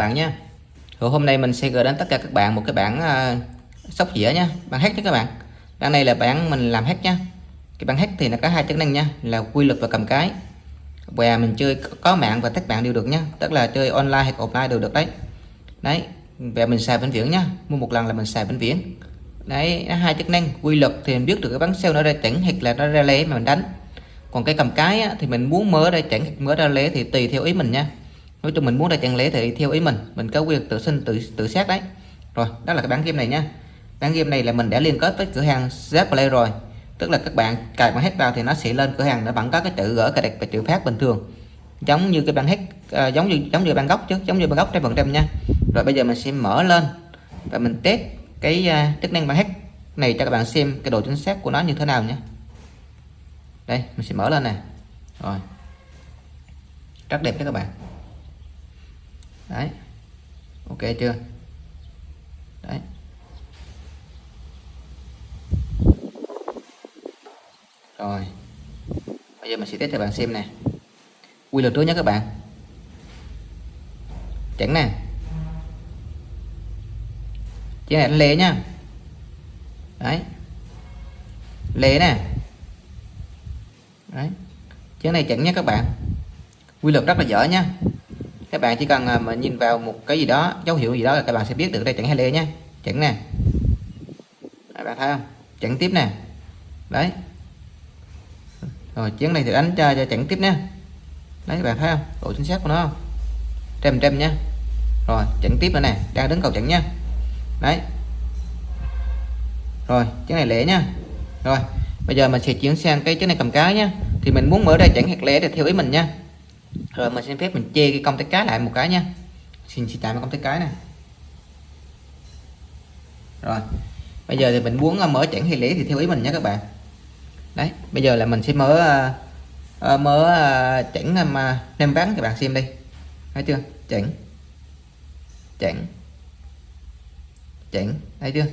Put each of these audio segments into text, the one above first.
bạn Rồi hôm nay mình sẽ gửi đến tất cả các bạn một cái bản uh, sóc dĩa nhé. bản hack nhé các bạn. Bản này là bản mình làm hack nhé. Cái bản hack thì nó có hai chức năng nha, là quy luật và cầm cái. Và mình chơi có mạng và tất bạn đều được nhá, tức là chơi online hay offline đều được đấy. Đấy, và mình xài vĩnh viễn nhá, mua một lần là mình xài vĩnh viễn. Đấy, hai chức năng, quy luật thì mình biết được cái bắn sale nó ra chỉnh hoặc là nó ra lé mà mình đánh. Còn cái cầm cái á, thì mình muốn mở ra chỉnh mở ra lé thì tùy theo ý mình nha nói chung mình muốn ra chẳng lẽ thì theo ý mình mình có quyền tự sinh tự tự xét đấy. Rồi đó là cái bản game này nhá bản game này là mình đã liên kết với cửa hàng Zplay rồi. Tức là các bạn cài bản hack vào thì nó sẽ lên cửa hàng nó vẫn có cái chữ gỡ cài đặt và chữ phát bình thường. Giống như cái bản hack à, giống như giống như bản gốc chứ giống như bản gốc trăm phần trăm nha. Rồi bây giờ mình sẽ mở lên và mình test cái uh, chức năng bản hack này cho các bạn xem cái độ chính xác của nó như thế nào nhé đây mình sẽ mở lên nè. Rồi. Rất đẹp đấy các bạn đấy. Ok chưa? Đấy. Rồi. Bây giờ mình sẽ test cho bạn xem nè. Quy luật trước nhé các bạn. Chẳng nè. Chỉ này lề nha. Đấy. Lề nè. Đấy. Chén này chẳng nhé các bạn. Quy luật rất là dở nha các bạn chỉ cần à, mà nhìn vào một cái gì đó dấu hiệu gì đó là các bạn sẽ biết được đây chẳng hay lê nhé chẳng nè. Các bạn thấy không? Chẳng tiếp nè. Đấy. Rồi chén này thì đánh cho, cho chẳng tiếp nhé đấy các bạn thấy không? Độ chính xác của nó không? Trăm trăm nhé rồi chẳng tiếp nữa nè. Đang đứng cầu chẳng nhé đấy. Rồi chén này lẻ nha rồi bây giờ mình sẽ chuyển sang cái chén này cầm cái nhé thì mình muốn mở ra chẳng hạt lẻ để theo ý mình nha rồi mình xin phép mình che cái công tay cái lại một cái nha. Xin chỉ tạm công tay cái này rồi bây giờ thì mình muốn ờ, mở chẳng hay lẻ thì theo ý mình nhé các bạn. Đấy bây giờ là mình sẽ mở uh, mở uh, chẳng mà nem ván các bạn xem đi. Thấy chưa? Chẳng chẳng chẳng thấy chưa?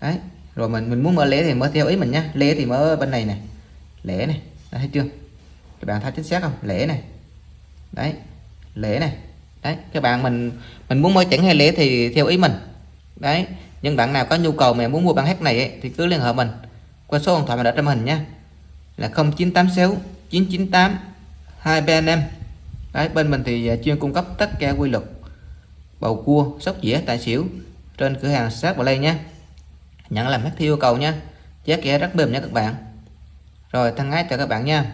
Đấy rồi mình mình muốn mở lẻ thì mở theo ý mình nhé lẻ thì mở bên này này lẻ này thấy chưa? Các bạn thấy chính xác không? Lẻ này đấy lễ này. Đấy các bạn mình mình muốn mua chẳng hay lễ thì theo ý mình. Đấy nhưng bạn nào có nhu cầu mà muốn mua bản hát này ấy, thì cứ liên hệ mình qua số điện thoại mà đã trong hình nha là 0986 998 235 đấy bên mình thì à, chuyên cung cấp tất cả quy luật bầu cua sóc dĩa tài xỉu trên cửa hàng sát vào đây nhé. Nhận làm hát theo yêu cầu nha giá cả rất mềm nha các bạn. Rồi thân ái chào các bạn nha.